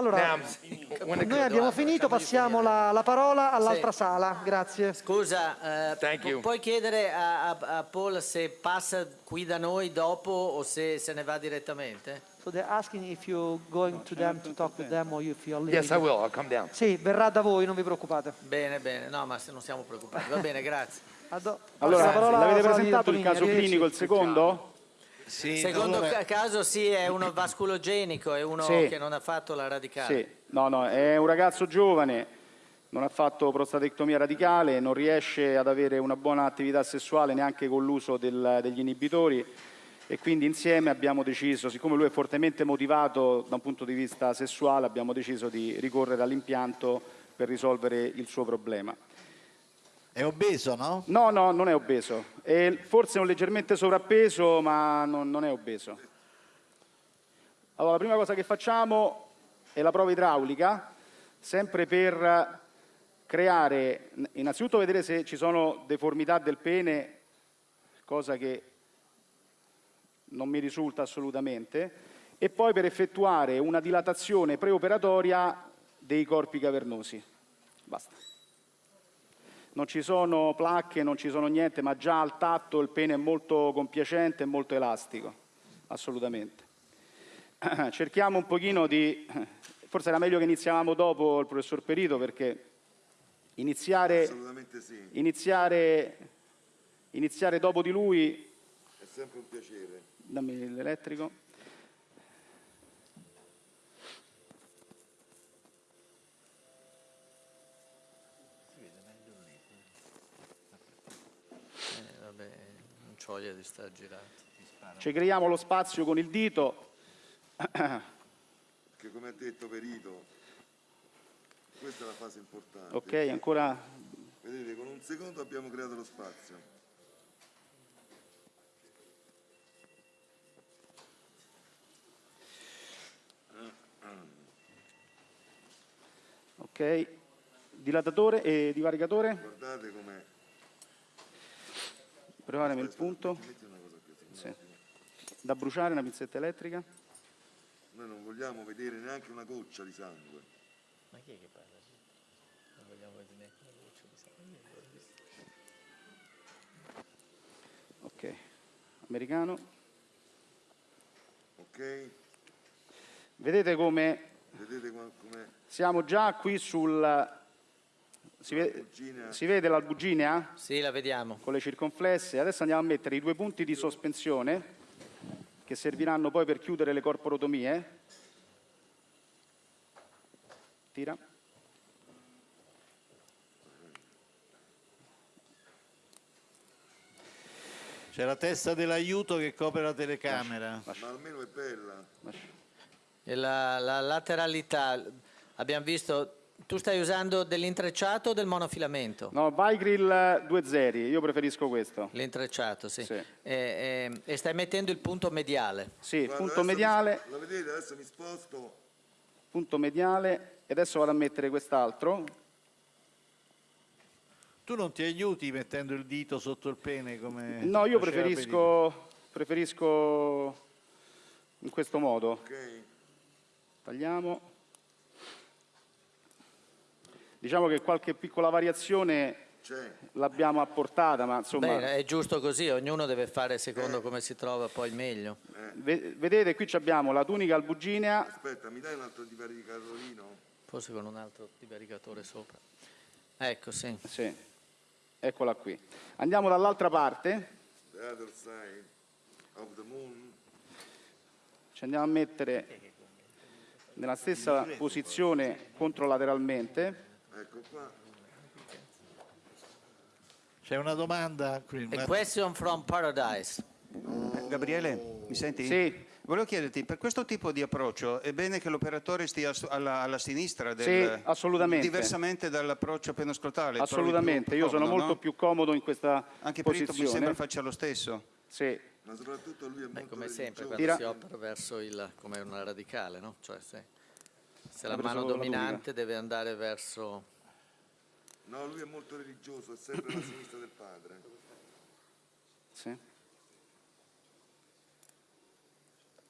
Allora, noi abbiamo finito, passiamo la, la parola all'altra Sì. sala. Grazie. Scusa, eh, Thank pu- you. puoi chiedere a, a- a Paul se passa qui da noi dopo o se se ne va direttamente? So they're asking if you're going to them to talk with them or if you're leaving. Yes, I will. I'll come down. Sì, verrà da voi, non vi preoccupate. Bene, bene, no, ma se non siamo preoccupati. Va bene, grazie. Allora, passa la parola l'avete presentato il caso clinico, il secondo? Sì, Secondo allora- ca- caso sì, è uno vasculogenico, è uno Sì. che non ha fatto la radicale. Sì, no, no, è un ragazzo giovane, non ha fatto prostatectomia radicale, non riesce ad avere una buona attività sessuale neanche con l'uso degli inibitori e quindi insieme abbiamo deciso, siccome lui è fortemente motivato da un punto di vista sessuale, abbiamo deciso di ricorrere all'impianto per risolvere il suo problema. È obeso, no? No, no, non è obeso, è forse un leggermente sovrappeso, ma non, non è obeso. Allora, la prima cosa che facciamo è la prova idraulica, sempre per creare, innanzitutto vedere se ci sono deformità del pene, cosa che non mi risulta assolutamente, e poi per effettuare una dilatazione preoperatoria dei corpi cavernosi. Basta. Non ci sono placche, non ci sono niente, ma già al tatto il pene è molto compiacente e molto elastico, assolutamente. Cerchiamo un pochino di... Forse era meglio che iniziavamo dopo il professor Perito perché iniziare, sì, iniziare, iniziare dopo di lui... è sempre un piacere. Dammi l'elettrico. Eh, vabbè, voglia di stare girato. Ci creiamo lo spazio con il dito. Perché come ha detto Perito, questa è la fase importante. Ok, ancora Vedete, con un secondo abbiamo creato lo spazio. Ok, dilatatore e divaricatore, Guardate com'è. Preparami il punto. Sì. da bruciare, una pinzetta elettrica. Noi non vogliamo vedere neanche una goccia di sangue. Ma chi è che parla? Non vogliamo vedere neanche una voce di sangue. Ok, americano. Ok? Vedete come Vedete com'è siamo già qui sul... Si, ve- si vede l'albuginea Sì, la vediamo. con le circonflesse? Adesso andiamo a mettere i due punti di sospensione che serviranno poi per chiudere le corporotomie. Tira. C'è la testa dell'aiuto che copre la telecamera. Ma almeno è bella. E la, la lateralità, abbiamo visto, tu stai usando dell'intrecciato o del monofilamento? No, Vigrill 2 zeri, io preferisco questo. L'intrecciato, sì. Sì. E, e- e stai mettendo il punto mediale. Sì, Guarda, punto adesso mi- mediale, la vedete? Adesso mi sposto. punto mediale e adesso vado a mettere quest'altro. Tu non ti aiuti mettendo il dito sotto il pene come No, io preferisco, preferisco in questo modo. Ok? Tagliamo. Diciamo che qualche piccola variazione l'abbiamo apportata, ma insomma, Bene, è giusto così, ognuno deve fare secondo come si trova poi meglio. ve- vedete qui ci abbiamo la tunica albuginea, Aspetta, mi dai un altro divaricatorino? Forse con un altro divaricatore sopra. Ecco, sì. sì, eccola qui. Andiamo dall'altra parte, The other side of the moon. ci andiamo a mettere nella stessa posizione controlateralmente. Ecco qua. C'è una domanda qui. A question from paradise. Gabriele, mi senti? Sì. Volevo chiederti, per questo tipo di approccio è bene che l'operatore stia alla, alla sinistra del, Sì, assolutamente. diversamente dall'approccio penoscrotale? Assolutamente, io sono molto più comodo in questa Anche Perito mi posizione. sembra faccia lo stesso. Sì, Ma soprattutto lui è molto Beh, come sempre, religioso. quando Tira. si opera verso il, come una radicale, no? Cioè se, se la mano la dominante deve andare verso... No, lui è molto religioso, è sempre alla sinistra del padre. sì.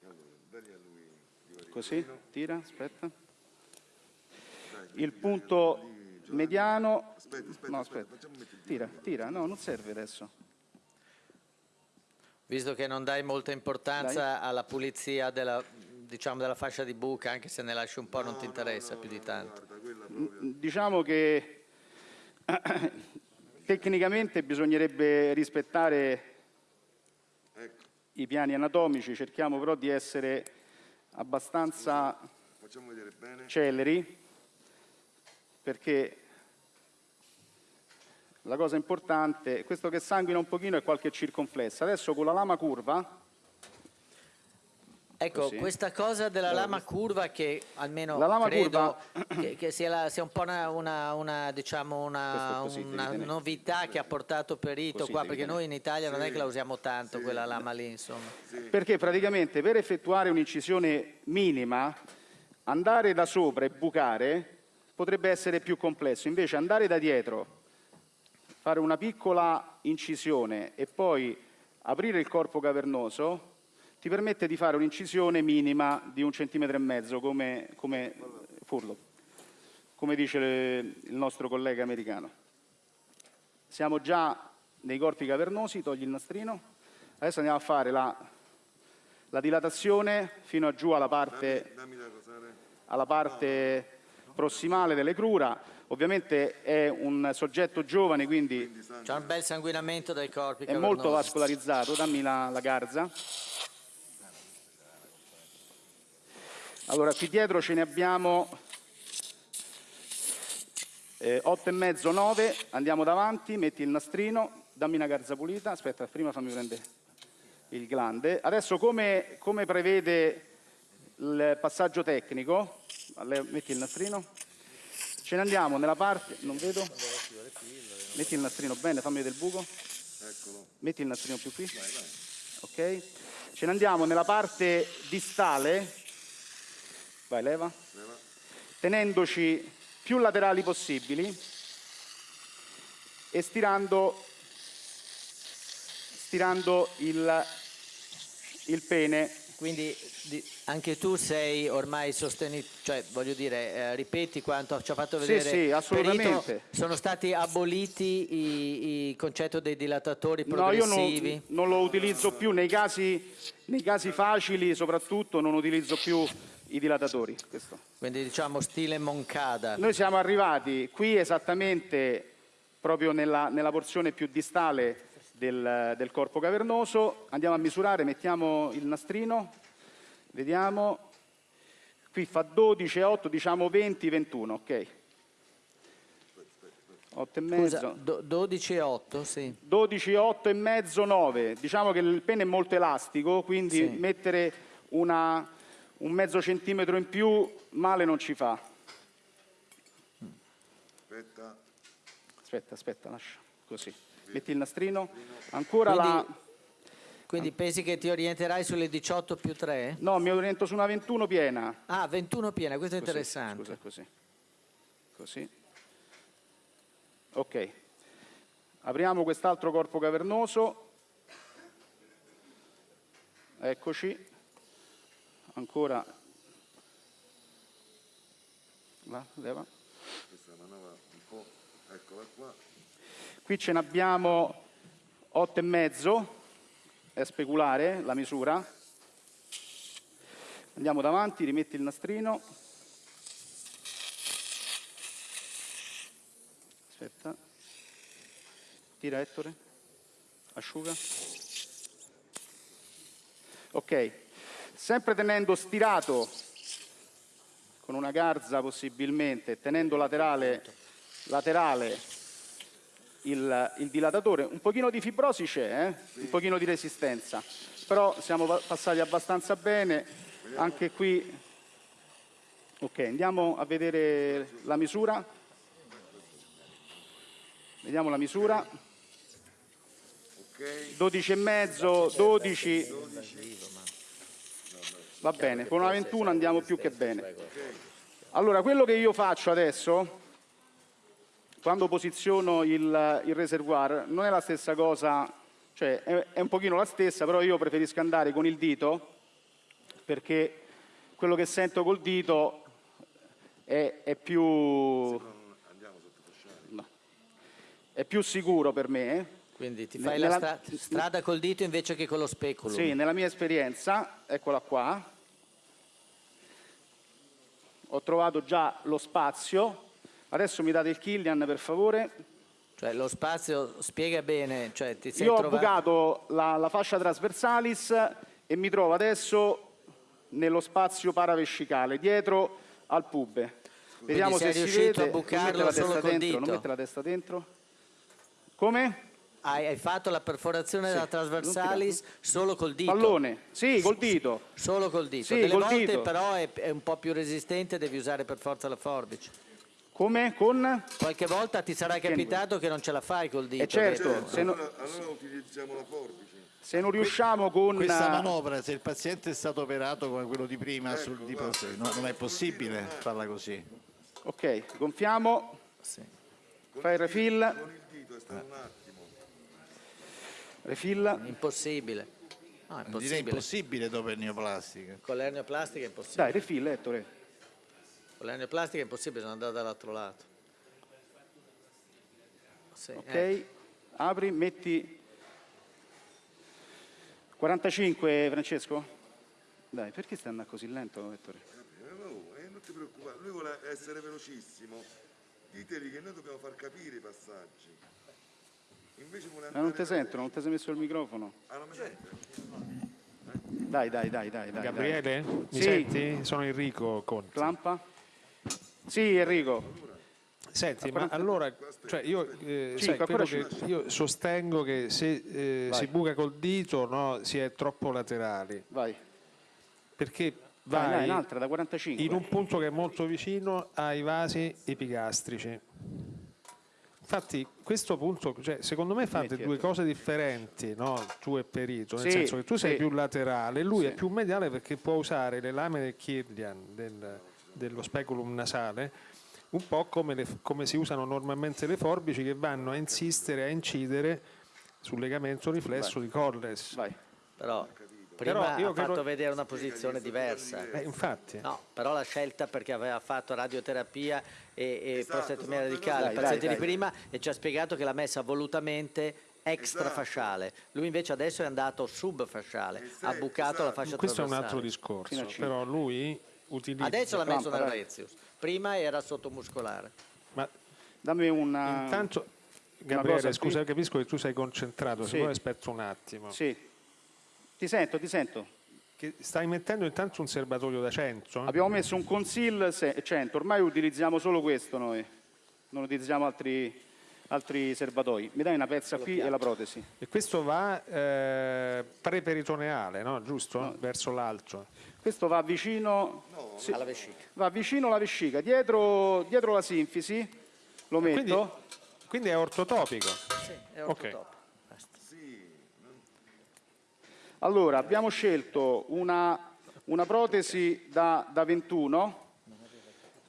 Allora, lui Così, tira, aspetta. il punto mediano... Aspetta, aspetta, No, aspetta, aspetta. Tira, tira, no, non serve adesso. Visto che non dai molta importanza alla pulizia della, diciamo, della fascia di buca, anche se ne lasci un po' non ti interessa più di tanto. Guarda, proprio. Diciamo che tecnicamente bisognerebbe rispettare Ecco, i piani anatomici, cerchiamo però di essere abbastanza celeri perché la cosa importante, questo che sanguina un pochino è qualche circonflessa. Adesso con la lama curva, Ecco, Così. questa cosa della lama curva che almeno La lama credo curva- che, che sia, la- sia un po' una, una- una, diciamo una, novità che ha portato Perito Così qua, perché noi in Italia non è che la usiamo tanto quella lama lì, insomma. perché praticamente per effettuare un'incisione minima andare da sopra e bucare potrebbe essere più complesso, invece andare da dietro, fare una piccola incisione e poi aprire il corpo cavernoso ti permette di fare un'incisione minima di un centimetro e mezzo come, come furlo, come dice le- il nostro collega americano. Siamo già nei corpi cavernosi, togli il nastrino. Adesso andiamo a fare la, la dilatazione fino a giù alla parte, Dammi da cosare. alla parte prossimale delle crura. Ovviamente è un soggetto giovane, quindi C'è un bel sanguinamento dai corpi è molto vascolarizzato. Dammi la, la garza. Allora, qui dietro ce ne abbiamo eh, 8 e mezzo, 9. Andiamo davanti, metti il nastrino, dammi una garza pulita. Aspetta, prima fammi prendere il glande. Adesso, come, come prevede il passaggio tecnico, metti il nastrino. Ce ne andiamo nella parte, non vedo. Metti il nastrino bene, fammi vedere il buco. Metti il nastrino più qui. Ok. Ce ne andiamo nella parte distale. Vai, leva. Tenendoci più laterali possibili e stirando, stirando il, il pene. Quindi di- anche tu sei ormai sostenito, cioè voglio dire, eh, ripeti quanto ci ha fatto Sì, vedere sì, assolutamente. Perito, sono stati aboliti i- il concetto dei dilatatori No, io progressivi? non, non lo utilizzo più nei casi, nei casi facili, soprattutto non utilizzo più i dilatatori. Questo. Quindi diciamo stile Moncada. Noi siamo arrivati qui esattamente proprio nella, nella porzione più distale del, del corpo cavernoso. Andiamo a misurare, mettiamo il nastrino, vediamo. Qui fa 12, 8, diciamo 20, 21, ok. 8 e mezzo. Scusa, do- 12 e 8, sì. 12, 8 e mezzo, 9. Diciamo che il pene è molto elastico, quindi Sì. mettere una- un mezzo centimetro in più male non ci fa. Aspetta. Aspetta, aspetta, lascia. Così. Metti il nastrino. Ancora Quindi- la... Quindi pensi che ti orienterai sulle 18 più 3? No, mi oriento su una 21 piena. Ah, 21 piena, questo è Così, interessante. Scusa, così. Così. Ok. Apriamo quest'altro corpo cavernoso. Eccoci. Ancora. Va, leva. Questa è una manovra un po'. Eccola qua. Qui ce ne abbiamo 8 e mezzo, è speculare la misura. Andiamo davanti, rimetti il nastrino. Aspetta. Tira Ettore. Asciuga. Ok. Sempre tenendo stirato con una garza possibilmente, tenendo laterale, laterale il, il dilatatore. Un pochino di fibrosi c'è, eh? un pochino di resistenza, però siamo pa- passati abbastanza bene. Anche qui, ok, andiamo a vedere la misura. Vediamo la misura. Ok. 12 e mezzo, 12. Va bene, con una 21 andiamo più che bene. Allora, quello che io faccio adesso, quando posiziono il, il reservoir, non è la stessa cosa, cioè è, è un pochino la stessa, però io preferisco andare con il dito, perché quello che sento col dito è, è più... no. È più sicuro per me. Quindi ti fai Nella- la stra- strada col dito invece che con lo speculum. Sì, nella mia esperienza, eccola qua, ho trovato già lo spazio. Adesso mi date il Killian per favore. Cioè lo spazio spiega bene, cioè ti sei Io ho trovato... bucato la, la fascia trasversalis e mi trovo adesso nello spazio paravescicale, dietro al pube. Vediamo sei se si vede. a Non bucarlo mette la testa dentro, non mette la testa dentro. Come? Hai, hai fatto la perforazione della trasversalis solo col dito. Pallone. Sì, col dito. Solo col dito. Sì, Delle col volte dito. però è, è un po' più resistente, devi usare per forza la forbice. Come? Con? Qualche volta ti sarà capitato che non ce la fai col dito. Eh certo, vero? se, no- Allora, allora utilizziamo la forbice. se non riusciamo con... Questa manovra, se il paziente è stato operato come quello di prima, sul, di prossimo, no, non è possibile farla così. Ok, gonfiamo. Sì. Fai il refill. Con il dito è stato un attimo. Refill. Impossibile. No, è Direi impossibile. dopo il neoplastica. Con l'ernioplastica è impossibile. Dai, refill, Ettore. Con l'ernioplastica è impossibile, sono andato dall'altro lato. Sì, Ok, eh. apri, metti 45 Francesco? Dai, perché stai andando così lento, Ettore? Eh, non ti preoccupare, lui vuole essere velocissimo. Ditegli che noi dobbiamo far capire i passaggi. Ma non ti sentono, non ti sei messo il microfono? Ah? Dai, dai, dai, dai, dai. Gabriele, mi Sì. senti? Sono Enrico Conti. Clampa? Sì, Enrico. Senti, ma allora, cioè io, eh, Cinque, sai, che io sostengo che se eh, Vai. si buca col dito no, si è troppo laterali, Vai. perché Vai, dai, vai 45. in un punto che è molto vicino ai vasi epigastrici. Infatti questo punto, cioè, secondo me fate due cose differenti, no? tu e Perito, nel Sì, senso che tu sei sì. più laterale, lui Sì. è più mediale perché può usare le lamine Kirlian del- dello speculum nasale un po' come, le- come si usano normalmente le forbici che vanno a insistere, a incidere sul legamento riflesso di Colles. Vai. Però prima ha fatto credo- vedere una posizione diversa. Eh, infatti, No, però la scelta perché aveva fatto radioterapia e, e Esatto, prostattomia sono due radicale al cose- paziente Dai, di dai, prima e ci ha spiegato che l'ha messa volutamente extrafasciale. Lui invece adesso è andato subfasciale, ha bucato la fascia questo è un altro discorso, però lui utilizza... Adesso l'ha messo Clampa, nel dai. Rezius, prima era sottomuscolare. Ma Dammi una... intanto, Gabriele, qui. scusa, capisco che tu sei concentrato, se Sì. vuoi aspetta un attimo. Sì. Ti sento, ti sento. Che stai mettendo intanto un serbatoio da 100? Abbiamo messo un conceal se- 100, ormai utilizziamo solo questo noi, non utilizziamo altri, altri serbatoi. Mi dai una pezza qui e la protesi. E questo va eh, preperitoneale, no? giusto? Verso l'alto. Questo va vicino, sì, Alla vescica. va vicino alla vescica, dietro, dietro la sinfisi, lo metto. Quindi, quindi è ortotopico. Sì, è Ok. ortotop. Basta. Allora, abbiamo scelto una, una protesi da, da 21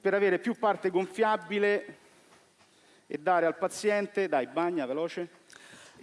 per avere più parte gonfiabile e dare al paziente, dai, bagna veloce.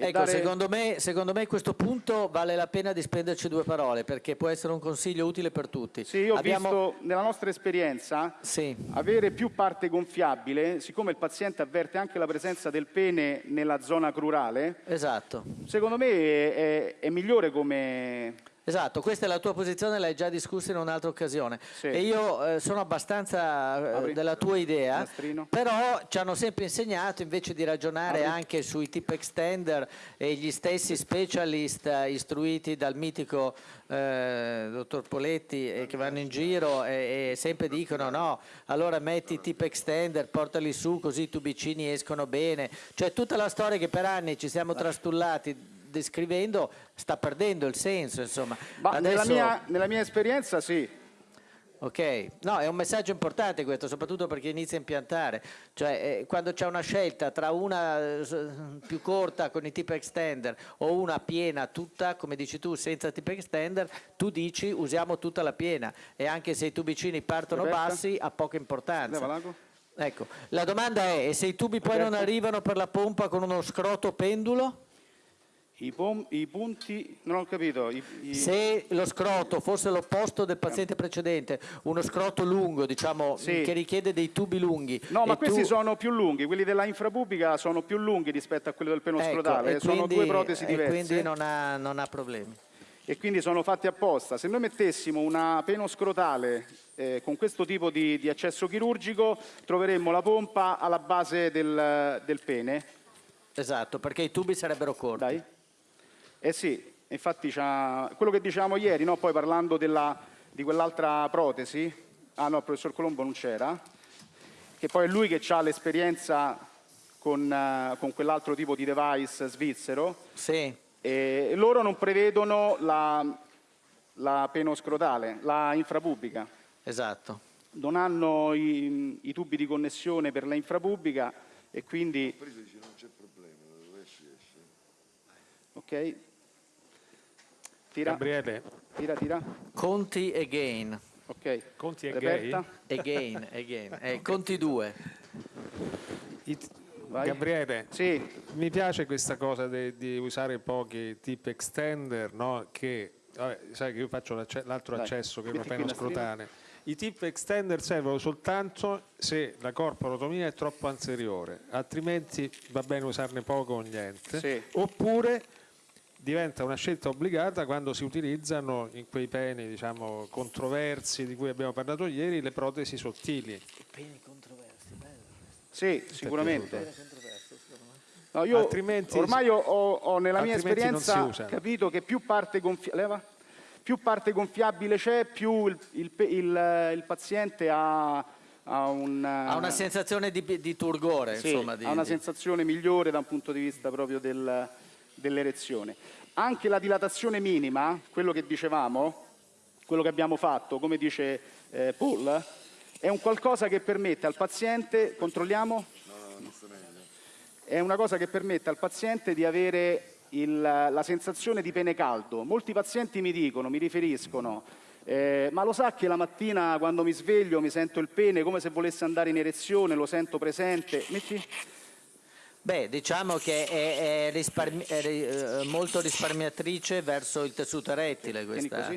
Ecco, dare- secondo, me, secondo me a questo punto vale la pena di spenderci due parole perché può essere un consiglio utile per tutti. Sì, io ho Abbiamo- visto nella nostra esperienza Sì. avere più parte gonfiabile, siccome il paziente avverte anche la presenza del pene nella zona crurale, Esatto. secondo me è, è migliore come... Esatto, questa è la tua posizione, l'hai già discussa in un'altra occasione. Sì. E io eh, sono abbastanza eh, della tua idea, Nastrino. però ci hanno sempre insegnato invece di ragionare anche sui tip extender e gli stessi specialist eh, istruiti dal mitico eh, dottor Poletti eh, che vanno in giro e, e sempre dicono no, allora metti i tip extender, portali su così i tubicini escono bene. Cioè tutta la storia che per anni ci siamo trastullati descrivendo sta perdendo il senso, insomma. Ma nella, Adesso- mia, nella mia esperienza sì, Ok, no, è un messaggio importante questo, soprattutto per chi inizia a impiantare. Cioè, eh, quando c'è una scelta tra una eh, più corta con i tip extender o una piena tutta, come dici tu, senza tip extender, tu dici usiamo tutta la piena e anche se i tubicini partono Roberta? bassi ha poca importanza. Leva. Ecco, la domanda è, e se i tubi poi non Roberto? arrivano per la pompa con uno scroto pendulo? I, pom- i punti, non ho capito. i- i- Se lo scroto fosse l'opposto del paziente precedente, uno scroto lungo, diciamo, Sì. che richiede dei tubi lunghi. No, ma e questi tu- sono più lunghi, quelli della infrapubblica sono più lunghi rispetto a quelli del peno ecco, scrotale, e sono quindi- due protesi e diverse quindi non ha, non ha problemi. e quindi sono fatti apposta. Se noi mettessimo una peno scrotale eh, con questo tipo di, di accesso chirurgico, troveremmo la pompa alla base del, del pene. Esatto, perché i tubi sarebbero corti. Dai. Eh sì, infatti quello che dicevamo ieri, no? poi parlando della- di quell'altra protesi, ah no, il professor Colombo non c'era, che poi è lui che ha l'esperienza con, eh, con quell'altro tipo di device svizzero, Sì, e loro non prevedono la, la penoscrotale, la infrapubblica. esatto. Non hanno i, i tubi di connessione per la infrapubblica e quindi... Preso dice non c'è problema, dove esce esce. Ok? Tira, Gabriele, tira, tira. Conti again, Ok. Conti Reperta. again, again. Eh, conti due. i- Vai. Gabriele, Sì, mi piace questa cosa di usare pochi tip extender, no? che vabbè, sai che io faccio l'altro accesso che è una pena scrotale. I tip extender servono soltanto se la corporotomia è troppo anteriore, altrimenti va bene usarne poco o niente. Sì. Oppure diventa una scelta obbligata quando si utilizzano in quei peni diciamo, controversi di cui abbiamo parlato ieri le protesi sottili. sì, sicuramente. No, io Altrimenti- ormai ho, ho- ho nella mia esperienza capito che più parte, gonfia- leva? Più parte gonfiabile c'è, più il, il il- il paziente ha, ha un, Ha una sensazione di, di turgore, sì, insomma. Di, ha una sensazione migliore da un punto di vista proprio del- dell'erezione. Anche la dilatazione minima, quello che dicevamo, quello che abbiamo fatto, come dice eh, Paul, è un qualcosa che permette al paziente, controlliamo? È una cosa che permette al paziente di avere il- la sensazione di pene caldo. Molti pazienti mi dicono, mi riferiscono, eh, ma lo sa che la mattina quando mi sveglio mi sento il pene come se volesse andare in erezione, lo sento presente. Metti? Beh, diciamo che è, è risparmi- è eh, molto risparmiatrice verso il tessuto erettile questa,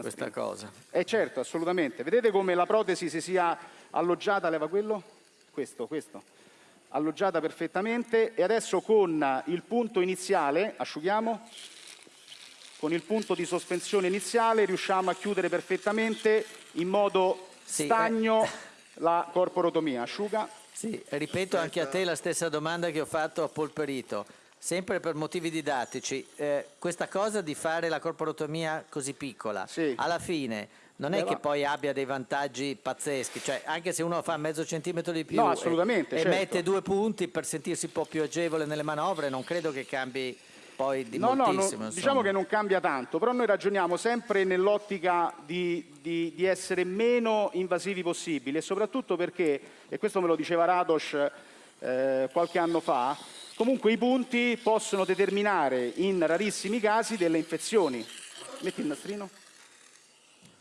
questa cosa. Eh certo, assolutamente. Vedete come la protesi si sia alloggiata, leva quello? Questo, questo. Alloggiata perfettamente e adesso con il punto iniziale, asciughiamo, con il punto di sospensione iniziale riusciamo a chiudere perfettamente in modo Sì, eh. stagno la corporotomia. Asciuga. Sì, ripeto anche a te la stessa domanda che ho fatto a Polperito, sempre per motivi didattici. Eh, questa cosa di fare la corporotomia così piccola, Sì. alla fine non è Leva- che poi abbia dei vantaggi pazzeschi, cioè anche se uno fa mezzo centimetro di più No, e- assolutamente, e, certo. mette due punti per sentirsi un po' più agevole nelle manovre, non credo che cambi poi di No, no, no, diciamo che non cambia tanto, però noi ragioniamo sempre nell'ottica di, di- di essere meno invasivi possibili e soprattutto perché, e questo me lo diceva Rados eh, qualche anno fa, comunque i punti possono determinare in rarissimi casi delle infezioni. Metti il nastrino.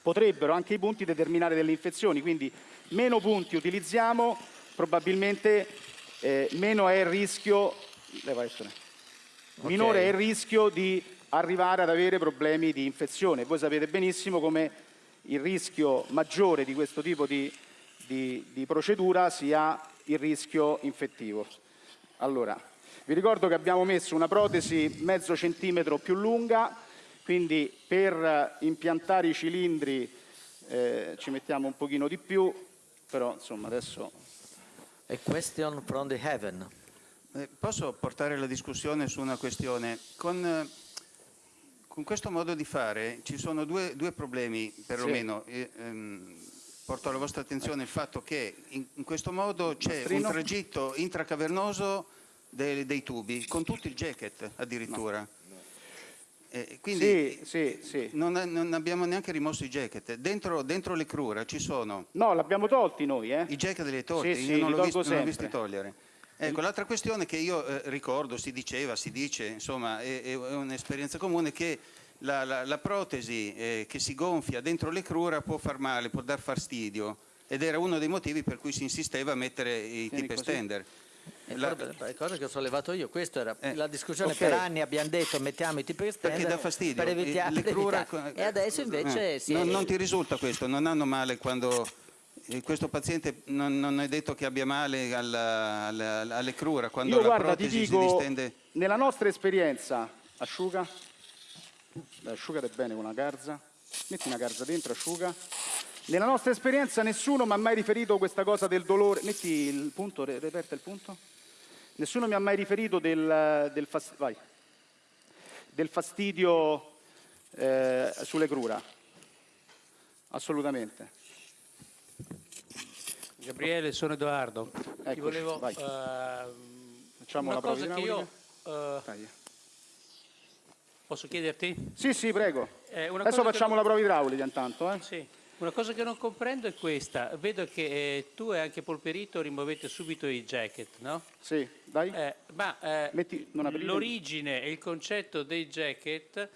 Potrebbero anche i punti determinare delle infezioni, quindi meno punti utilizziamo, probabilmente eh, meno è il rischio... Ettore minore è il rischio di arrivare ad avere problemi di infezione. Voi sapete benissimo come il rischio maggiore di questo tipo di, di- di procedura sia il rischio infettivo. Allora, vi ricordo che abbiamo messo una protesi mezzo centimetro più lunga, quindi per impiantare i cilindri eh, ci mettiamo un pochino di più, però insomma adesso A question from the heaven. Eh, Posso portare la discussione su una questione? Con, eh, con questo modo di fare ci sono due, due problemi, perlomeno. Eh, ehm, porto alla vostra attenzione il fatto che in, in questo modo c'è un tragitto intracavernoso dei, dei tubi, con tutto il jacket addirittura. Eh, quindi sì, sì, sì. non, non abbiamo neanche rimosso i jacket. Dentro, dentro le crura ci sono No, l'abbiamo tolti noi, eh? i jacket delle torte, Sì, io sì, non li l'ho visto, visti togliere. Ecco, l'altra questione che io eh, ricordo, si diceva, si dice, insomma, è, è un'esperienza comune che la, la- la protesi eh, che si gonfia dentro le crura può far male, può dar fastidio ed era uno dei motivi per cui si insisteva a mettere i Tieni tip così. extender. Eh, La- le cose che ho sollevato io, questa era Eh, la discussione ok. per anni, abbiamo detto mettiamo i tipi extender Perché dà fastidio. per evitare, Le per crura- evitare. e adesso invece Eh, si non, non ti risulta questo? Non hanno male quando eh, questo paziente non, non è detto che abbia male alla- alla- alle crura, quando Io la guarda, ti protesi si dico, distende? nella nostra esperienza, asciuga, Dai, asciugate bene con una garza, metti una garza dentro, asciuga. Nella nostra esperienza nessuno mi ha mai riferito questa cosa del dolore, metti il punto, re- reperta il punto. Nessuno mi ha mai riferito del, del fas- vai. del fastidio eh, sulle crura, assolutamente. Gabriele, sono Edoardo. Ti Eccoci, volevo vai. ehm, Facciamo una la cosa che io Dai. posso chiederti? Sì, sì, prego. Eh, Adesso facciamo non- la prova idraulica intanto. Eh? Sì. Una cosa che non comprendo è questa. Vedo che eh, tu e anche Polperito rimuovete subito i jacket, no? Sì, dai. Eh, ma eh, l'origine e il concetto dei jacket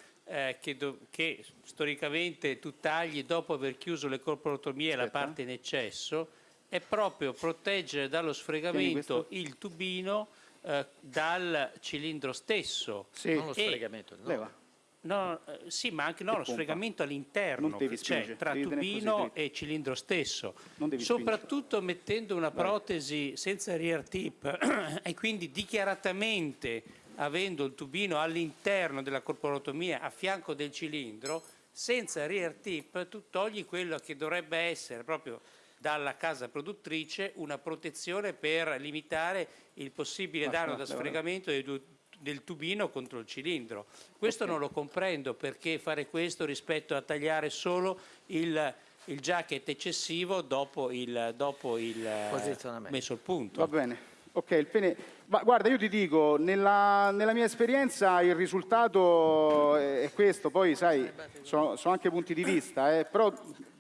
che, che storicamente tu tagli dopo aver chiuso le corporotomie la Aspetta. parte in eccesso è proprio proteggere dallo sfregamento questo. il tubino eh, dal cilindro stesso. Sì. non lo E- sfregamento, no. Leva. No, eh, sì, ma anche no, lo pompa. sfregamento all'interno che c'è spingere, tra tubino e cilindro stesso. Non devi Soprattutto mettendo una protesi senza rear tip e quindi dichiaratamente avendo il tubino all'interno della corporotomia a fianco del cilindro, senza rear tip tu togli quello che dovrebbe essere proprio dalla casa produttrice una protezione per limitare il possibile Basta, danno da leva, sfregamento due- del tubino contro il cilindro. Questo non lo comprendo perché fare questo rispetto a tagliare solo il, il jacket eccessivo dopo il, dopo il eh, Posizionamento. messo il punto. Va bene. Ok, il pene... Ma guarda, io ti dico, nella, nella mia esperienza il risultato è è questo, poi sai, sono, sono anche punti di vista, eh, però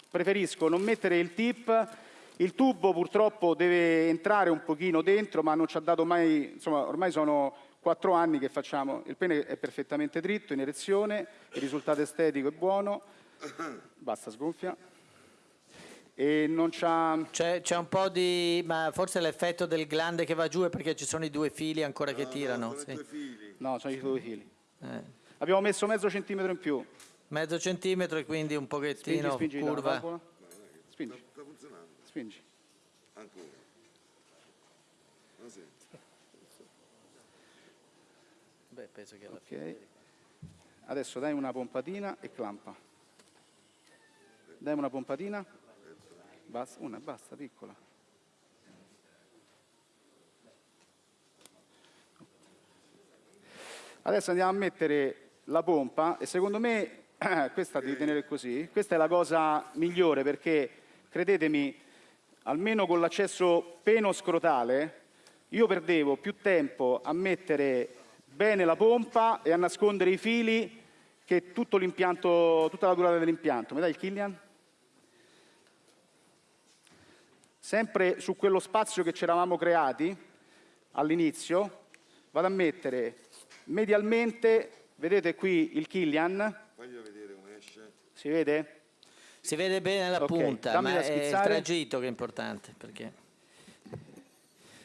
preferisco non mettere il tip, il tubo purtroppo deve entrare un pochino dentro, ma non ci ha dato mai, insomma, ormai sono quattro anni che facciamo, il pene è perfettamente dritto, in erezione, il risultato estetico è buono, basta sgonfia, e non c'ha... C'è, c'è un po' di... ma forse l'effetto del glande che va giù è perché ci sono i due fili ancora che tirano. Sono i sì. due fili. No, sono i due fili. Eh. Abbiamo messo mezzo centimetro in più. Mezzo centimetro e quindi un Spingi, pochettino spingi dalla curva. Spingi, Sta funzionando. spingi. Ancora. Ma sì. Beh, penso che alla Ok. Adesso dai una pompatina e clampa. Dai una pompatina. Basta, una, basta, piccola. Adesso andiamo a mettere la pompa e secondo me questa devi tenere così. Questa è la cosa migliore perché credetemi, almeno con l'accesso peno-scrotale, io perdevo più tempo a mettere bene la pompa e a nascondere i fili che tutto l'impianto, tutta la durata dell'impianto. Mi dai il Killian? Sempre su quello spazio che ci eravamo creati all'inizio, vado a mettere medialmente, vedete qui il Killian, Faglielo vedere come esce. si vede? Si vede bene la Ok, punta, dammi ma è il tragitto che è importante. Perché...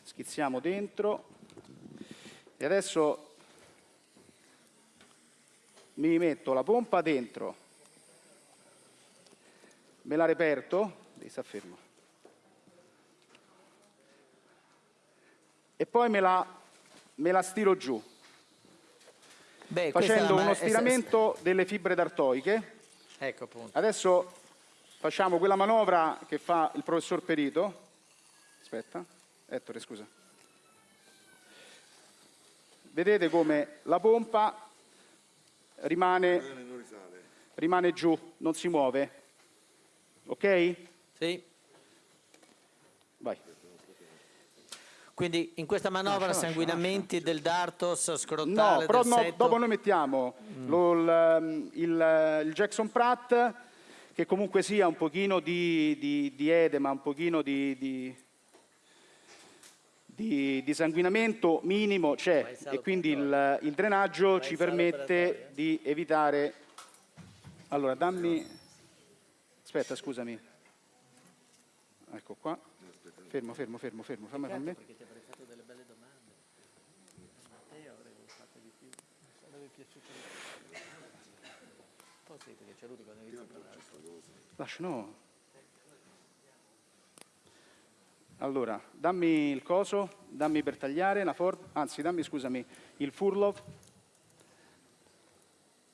schizziamo dentro e adesso mi metto la pompa dentro, me la reperto, devi stare fermo, e poi me la, me la stiro giù, Beh, facendo uno stiramento delle fibre d'artoiche. Ecco appunto. Adesso facciamo quella manovra che fa il professor Perito. Aspetta, Ettore, scusa. Vedete come la pompa rimane, rimane giù, non si muove. Ok? Sì. Vai. Quindi in questa manovra Lascia, lascia, sanguinamenti del dartos No, scrotale però del no, dopo noi mettiamo lo- il, il- il Jackson Pratt, che comunque sia un pochino di, di- di edema, un pochino di, di- di- di sanguinamento minimo c'è. E quindi il, il drenaggio ci permette di evitare... Allora, dammi... Aspetta, scusami. Ecco qua. Fermo, fermo, fermo, fermo. Fammi certo, con. Perché ti avrei fatto delle belle domande. Matteo avrei fatto di più. Sarebbe piaciuto. Poi sì, perché c'è lui quando inizia parlare. Lascia, no. Allora, dammi il coso, dammi per tagliare la Ford, anzi dammi, scusami, il Furlov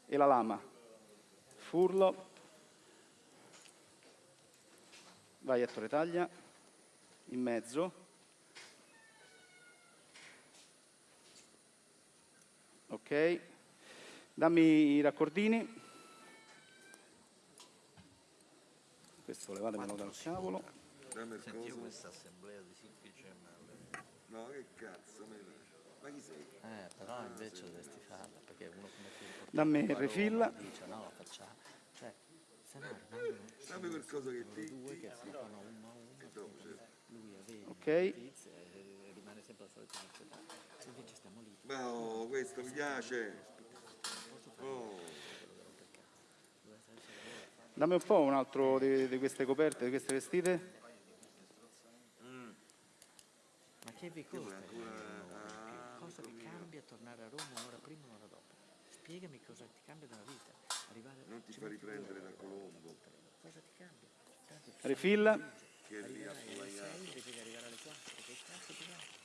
e la lama. Furlov Vai Ettore, taglia. In mezzo. Ok. Dammi i raccordini. Questo levatemelo dal cavolo. Dammi il Senti, questa assemblea di semplice male. No, che cazzo, ma chi sei? Eh, però invece dovresti farla, perché uno come te Dammi il refill. dice no, la facciamo. No rimangono Dammi qualcosa che ti... due che si fanno uno a uno, dopo, certo. lui aveva Ok. notizia e rimane sempre la solita invece stiamo lì, Ma oh, questo mi piace. Oh, Dammi un po' un altro di, di queste coperte, di queste vestite. ma che vi costa? ah, Cosa vi cambia tornare a Roma un'ora prima o un'ora dopo? Spiegami cosa ti cambia nella vita. Non ti fa riprendere da Colombo. cosa ti cambia? Refill. Che arrivi a sbagliare. invece di arrivare alle 4, che cazzo ti va?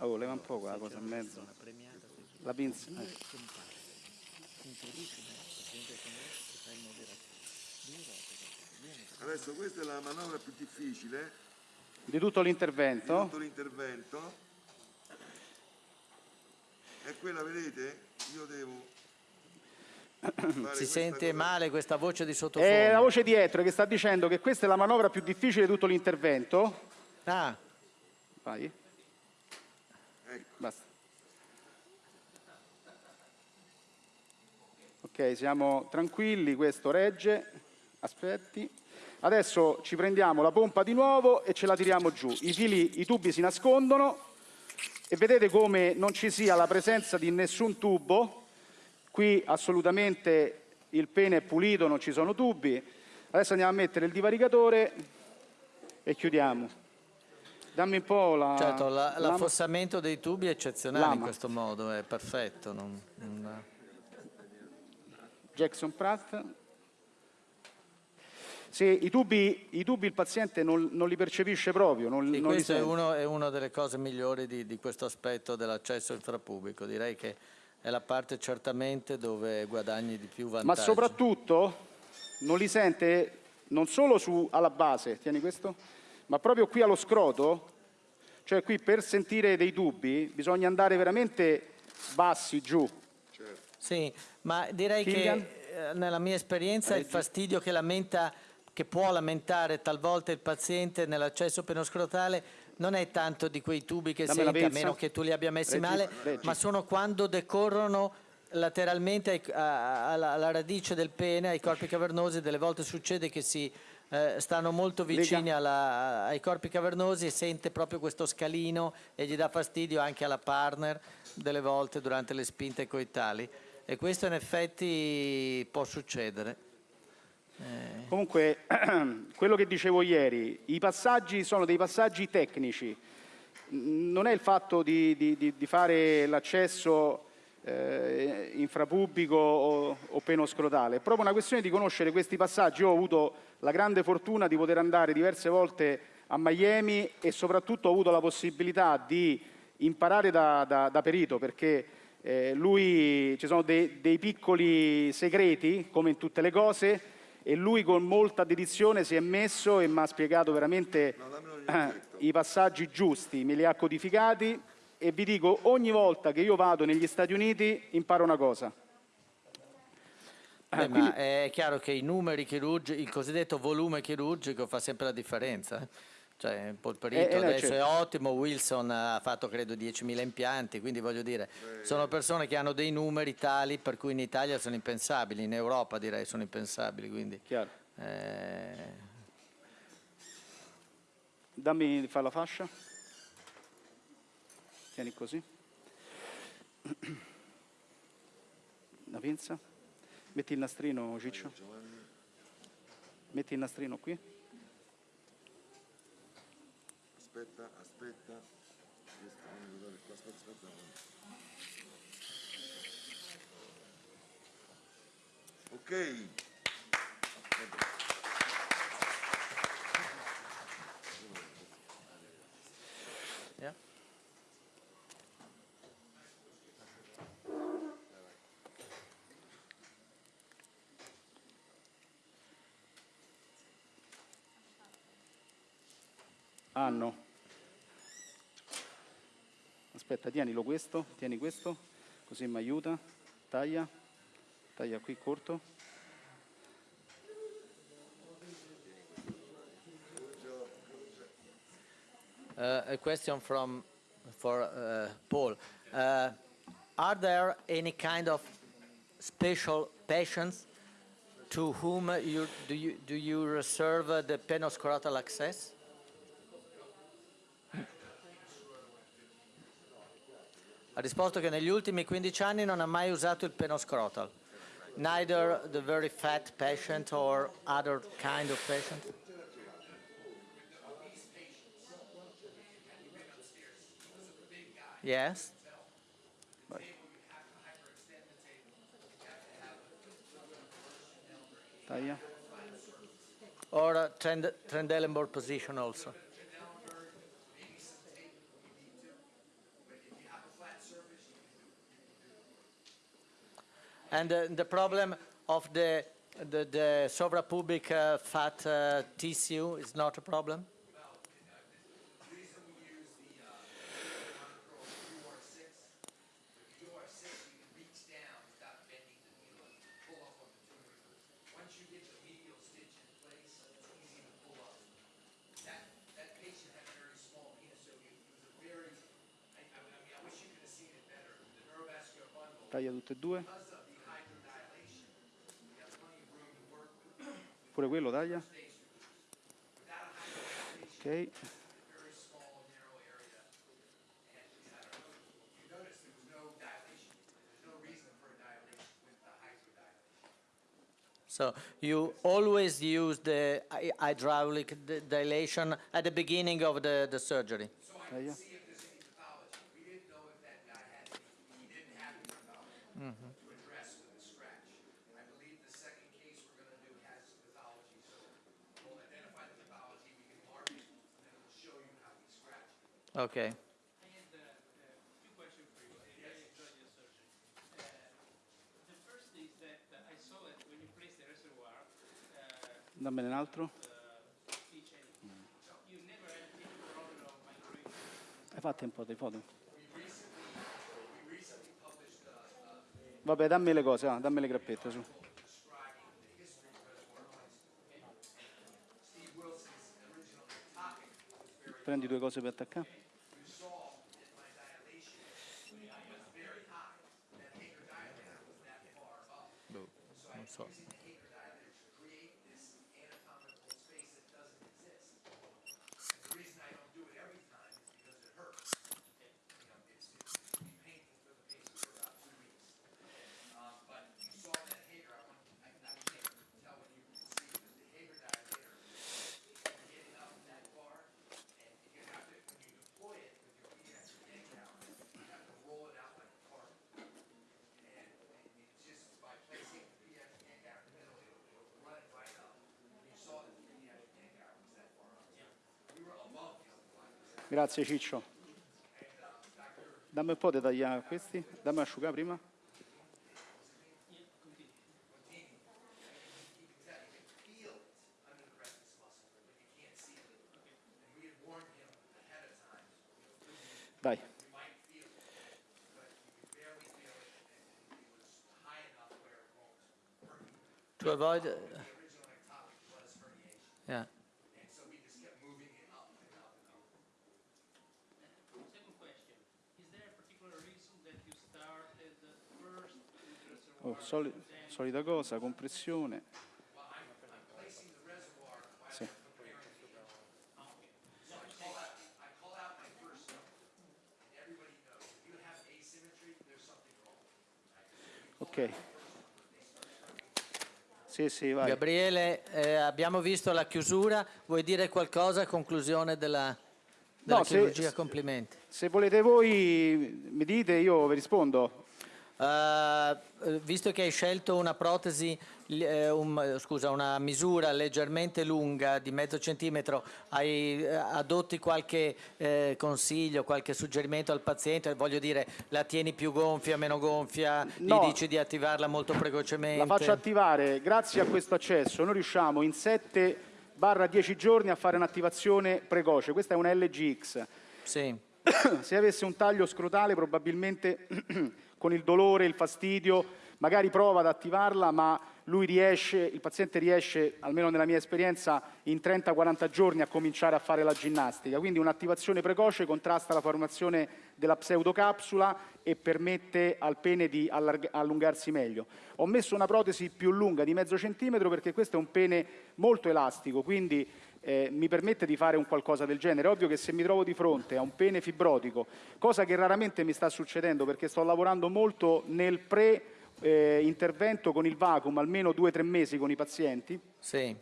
Oh, leva un po' quella cosa in mezzo. La pinza. eh. Adesso questa è la manovra più difficile Di tutto di l'intervento. tutto l'intervento. E quella, vedete, io devo... Si sente cosa- male questa voce di sottofondo. È la voce dietro che sta dicendo che questa è la manovra più difficile di tutto l'intervento. Ah, Vai. Ecco. Basta. Ok, siamo tranquilli, questo regge. Aspetti. Adesso ci prendiamo la pompa di nuovo e ce la tiriamo giù. I fili, i tubi si nascondono e vedete come non ci sia la presenza di nessun tubo. Qui assolutamente il pene è pulito, non ci sono tubi. Adesso andiamo a mettere il divaricatore e chiudiamo. Dammi un po' la... certo, la- l'affossamento dei tubi è eccezionale in Lama. questo modo, è perfetto. non- non- Jackson Pratt. Se i tubi, i tubi il paziente non, non li percepisce proprio, non, Sì, non li questa è, uno- è una delle cose migliori di, di questo aspetto dell'accesso infrapubblico. Direi che è la parte certamente dove guadagni di più vantaggi. Ma soprattutto non li sente non solo su, alla base, tieni questo, ma proprio qui allo scroto, cioè qui per sentire dei tubi bisogna andare veramente bassi giù. Sì, ma direi Killian? che eh, nella mia esperienza il fastidio che lamenta che può lamentare talvolta il paziente nell'accesso penoscrotale non è tanto di quei tubi che Dammi sente, a meno che tu li abbia messi Reggi, male, reggi. ma sono quando decorrono lateralmente ai- a- alla, alla radice del pene, ai corpi cavernosi, delle volte succede che si eh, stanno molto vicini alla- ai corpi cavernosi e sente proprio questo scalino e gli dà fastidio anche alla partner delle volte durante le spinte coitali. E questo in effetti può succedere. Comunque, quello che dicevo ieri, i passaggi sono dei passaggi tecnici, non è il fatto di, di- di- di fare l'accesso eh, infrapubblico o, o penoscrotale, è proprio una questione di conoscere questi passaggi. Io ho avuto la grande fortuna di poter andare diverse volte a Miami e soprattutto ho avuto la possibilità di imparare da, da- da perito perché eh, lui ci sono dei, dei piccoli segreti, come in tutte le cose, e lui con molta dedizione si è messo e mi ha spiegato veramente eh, i passaggi giusti, me li ha codificati e vi dico, ogni volta che io vado negli Stati Uniti imparo una cosa. Beh, quindi- ma è chiaro che i numeri chirurgici, il cosiddetto volume chirurgico fa sempre la differenza. Cioè, Polperito Eh, eh, no, adesso è certo. ottimo, Wilson ha fatto credo 10.000 impianti, quindi voglio dire, sono persone che hanno dei numeri tali per cui in Italia sono impensabili, in Europa direi sono impensabili, quindi Chiaro. eh, Dammi fa la fascia. Tieni così. La pinza. Metti il nastrino, Ciccio. Metti il nastrino qui. Aspetta, aspetta. Questo, fammi vedere qua, aspetta, aspetta. Ok. Yeah. Hanno. Aspetta, tienilo questo, tieni questo, così mi aiuta. Taglia, taglia qui corto. Uh, a question from for uh, Paul. Uh, are there any kind of special patients to whom you do you do you reserve the penoscrotal access? Ha risposto che negli ultimi 15 anni non ha mai usato il penoscrotal. Neither the very fat patient or other kind of patient. Yes. Taglia. Or uh, Trend Trendelenburg position also. And uh, the problem of the the, the uh, fat uh, tissue is not a problem. Taglia tutte e due. Pure quello taglia. Ok. So you always use the hydraulic dilation at the beginning of the, the surgery. Taglia. Any problem of microinfiltration. Hai fatto un po' di foto? Vabbè, dammi le cose, dammi le grappette su. Prendi due cose per attaccare. Non so. Grazie Ciccio. Dammi un po' di tagliare questi, dammi asciugare prima. Dai. To avoid. uh, yeah. Second question, is there a particular reason that you started first with the reservoir? Oh, soli- solita cosa, compressione. Sì. Ok. Sì, sì, vai. Gabriele, eh, abbiamo visto la chiusura, vuoi dire qualcosa a conclusione della, della No, se- chirurgia? Complimenti. Se volete voi mi dite, io vi rispondo. Eh, visto che hai scelto una protesi, eh, un- scusa, una misura leggermente lunga di mezzo centimetro, hai eh, adotti qualche eh, consiglio, qualche suggerimento al paziente? Voglio dire, la tieni più gonfia, meno gonfia? No. Gli dici di attivarla molto precocemente? La faccio attivare, grazie a questo accesso noi riusciamo in 7 barra 10 giorni a fare un'attivazione precoce, questa è una LGX. Sì. Se avesse un taglio scrotale probabilmente con il dolore, il fastidio, magari prova ad attivarla, ma lui riesce, il paziente riesce, almeno nella mia esperienza, in 30-40 giorni a cominciare a fare la ginnastica. Quindi un'attivazione precoce contrasta la formazione della pseudocapsula e permette al pene di allungarsi meglio. Ho messo una protesi più lunga di mezzo centimetro perché questo è un pene molto elastico, quindi eh, mi permette di fare un qualcosa del genere. È ovvio che se mi trovo di fronte a un pene fibrotico, cosa che raramente mi sta succedendo perché sto lavorando molto nel pre eh, intervento con il vacuum, almeno due o tre mesi con i pazienti, Sì.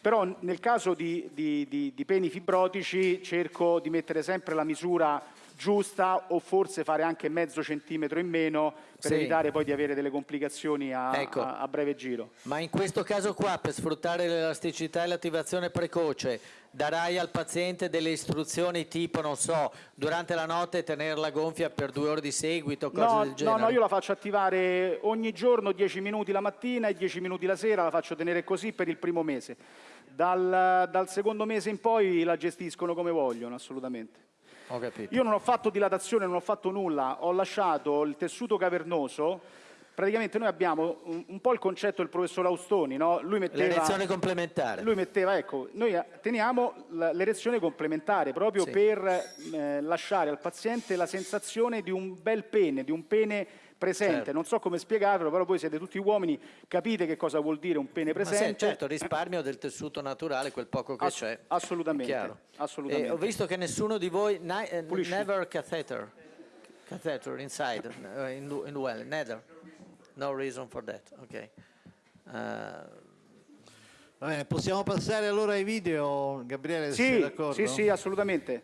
però nel caso di, di- di- di peni fibrotici cerco di mettere sempre la misura giusta o forse fare anche mezzo centimetro in meno per Sì. evitare poi di avere delle complicazioni a, Ecco. a- a breve giro. Ma in questo caso qua, per sfruttare l'elasticità e l'attivazione precoce, darai al paziente delle istruzioni tipo, non so, durante la notte tenerla gonfia per due ore di seguito, cose No, del no, genere? no, io la faccio attivare ogni giorno 10 minuti la mattina e 10 minuti la sera, la faccio tenere così per il primo mese. Dal, dal secondo mese in poi la gestiscono come vogliono, assolutamente. Ho capito. Io non ho fatto dilatazione, non ho fatto nulla, ho lasciato il tessuto cavernoso. Praticamente noi abbiamo un, un po' il concetto del professor Austoni, no? Lui metteva... L'erezione complementare. Lui metteva, ecco, noi teniamo l'erezione complementare proprio Sì. per eh, lasciare al paziente la sensazione di un bel pene, di un pene presente. Certo. Non so come spiegarvelo, però voi siete tutti uomini, capite che cosa vuol dire un pene Ma sì, presente. certo, risparmio del tessuto naturale, quel poco che Ass- c'è. assolutamente, Chiaro. assolutamente. E ho visto che nessuno di voi, eh, Pulisci. never catheter, catheter inside, eh, in, in well, neither. No reason for that, ok. Eh, Va bene, possiamo passare allora ai video, Gabriele, se sei Sì, d'accordo? sì, sì, assolutamente.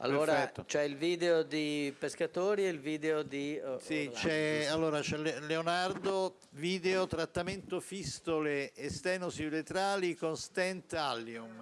Allora c'è il video di pescatori e il video di... eh, Sì, c'è, allora, Leonardo, video trattamento fistole e stenosi uretrali con stent allium.